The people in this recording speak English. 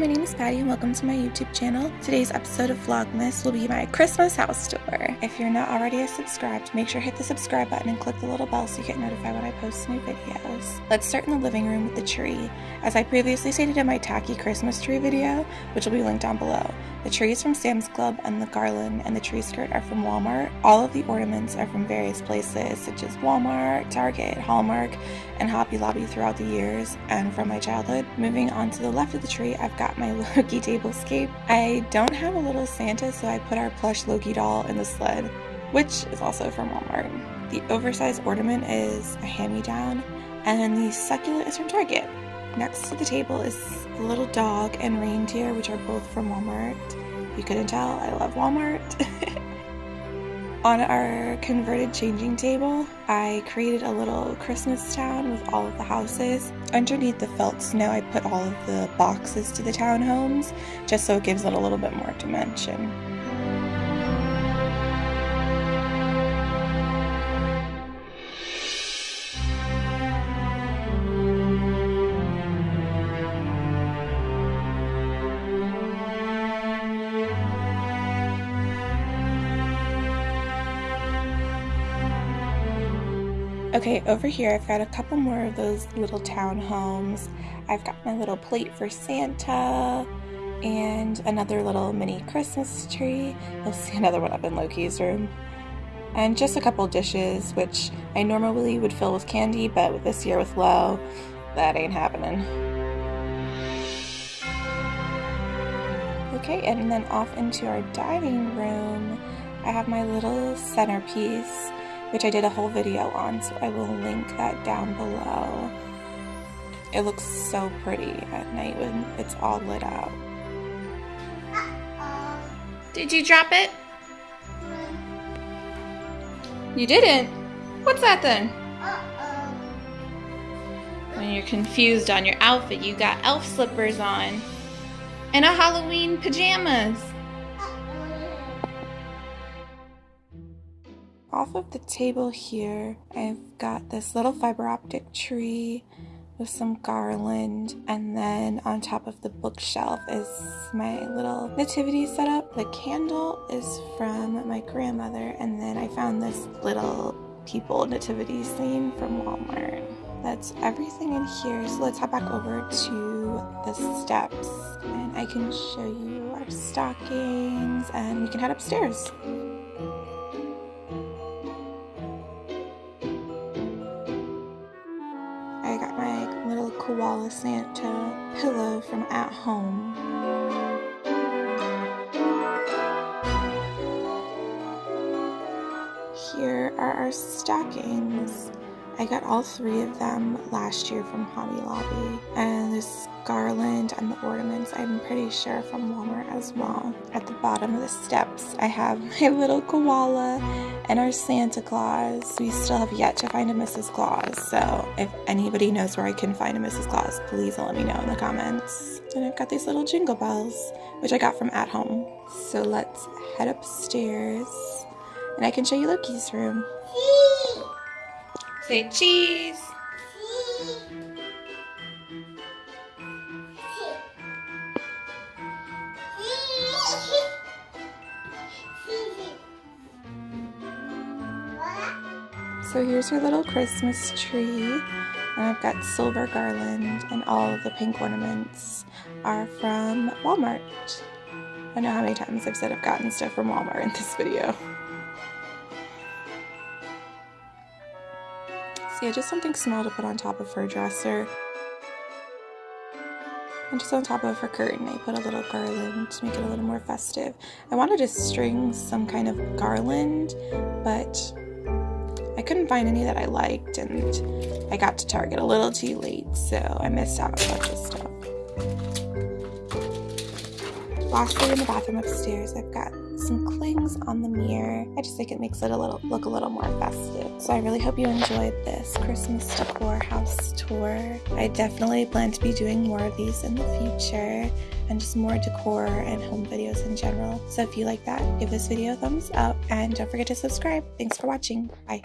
my name is Patty and welcome to my YouTube channel. Today's episode of Vlogmas will be my Christmas house tour. If you're not already subscribed, make sure to hit the subscribe button and click the little bell so you get notified when I post new videos. Let's start in the living room with the tree. As I previously stated in my tacky Christmas tree video, which will be linked down below, the trees from Sam's Club and the garland and the tree skirt are from Walmart. All of the ornaments are from various places such as Walmart, Target, Hallmark, and Hobby Lobby throughout the years and from my childhood. Moving on to the left of the tree, I've got my Loki tablescape. I don't have a little Santa, so I put our plush Loki doll in the sled, which is also from Walmart. The oversized ornament is a hand-me-down, and the succulent is from Target. Next to the table is a little dog and reindeer, which are both from Walmart. You couldn't tell, I love Walmart. On our converted changing table, I created a little Christmas town with all of the houses. Underneath the felt snow, I put all of the boxes to the townhomes, just so it gives it a little bit more dimension. Okay, over here I've got a couple more of those little townhomes. I've got my little plate for Santa and another little mini Christmas tree. You'll see another one up in Loki's room. And just a couple dishes, which I normally would fill with candy, but this year with Lo, that ain't happening. Okay, and then off into our dining room, I have my little centerpiece which I did a whole video on, so I will link that down below. It looks so pretty at night when it's all lit up. Did you drop it? You didn't? What's that then? When you're confused on your outfit, you got elf slippers on and a Halloween pajamas. Off of the table here, I've got this little fiber optic tree with some garland and then on top of the bookshelf is my little nativity setup. The candle is from my grandmother and then I found this little people nativity scene from Walmart. That's everything in here. So let's head back over to the steps and I can show you our stockings and we can head upstairs. Koala Santa pillow from at home. Here are our stockings. I got all three of them last year from Hobby Lobby. This garland and the ornaments, I'm pretty sure from Walmart as well. At the bottom of the steps, I have my little koala and our Santa Claus. We still have yet to find a Mrs. Claus, so if anybody knows where I can find a Mrs. Claus, please let me know in the comments. And I've got these little jingle bells, which I got from at home. So let's head upstairs, and I can show you Loki's room. Say cheese. So here's your little Christmas tree. And I've got silver garland and all the pink ornaments are from Walmart. I know how many times I've said I've gotten stuff from Walmart in this video. So yeah, just something small to put on top of her dresser. And just on top of her curtain, I put a little garland to make it a little more festive. I wanted to string some kind of garland, but I couldn't find any that I liked and I got to Target a little too late, so I missed out on a bunch of stuff. Lastly, in the bathroom upstairs, I've got some clings on the mirror. I just think it makes it a little look a little more festive. So I really hope you enjoyed this Christmas decor house tour. I definitely plan to be doing more of these in the future and just more decor and home videos in general. So if you like that, give this video a thumbs up and don't forget to subscribe. Thanks for watching. Bye.